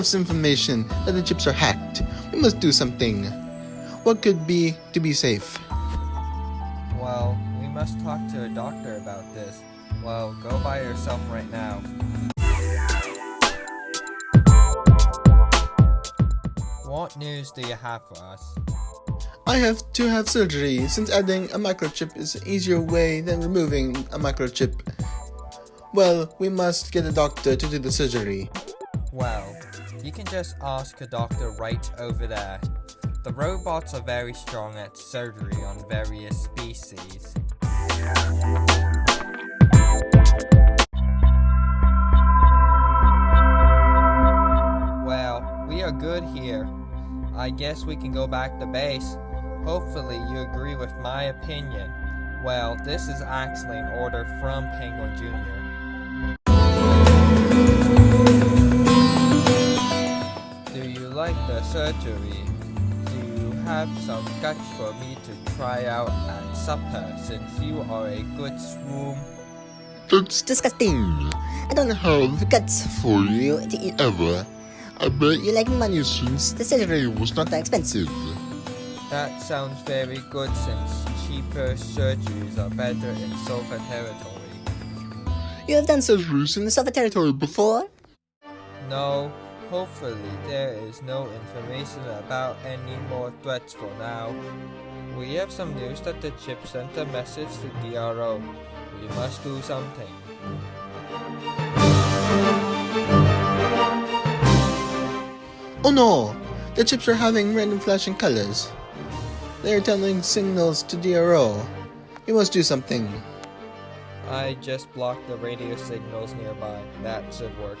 have some information that the chips are hacked. We must do something. What could be to be safe? Well, we must talk to a doctor about this. Well, go by yourself right now. What news do you have for us? I have to have surgery since adding a microchip is an easier way than removing a microchip. Well, we must get a doctor to do the surgery. Well, you can just ask a doctor right over there. The robots are very strong at surgery on various species. Well, we are good here. I guess we can go back to base. Hopefully you agree with my opinion. Well, this is actually an order from Penguin Jr. like the surgery? Do you have some guts for me to try out at supper since you are a good swoon? That's disgusting. I don't have guts for you to eat ever. I bet you like money since the surgery was not that expensive. That sounds very good since cheaper surgeries are better in Sofa territory. You have done surgeries in the Soviet territory before? No, hopefully there is no information about any more threats for now. We have some news that the chip sent a message to DRO. We must do something. Oh no! The chips are having random flashing colors. They are telling signals to DRO. We must do something. I just blocked the radio signals nearby. That should work.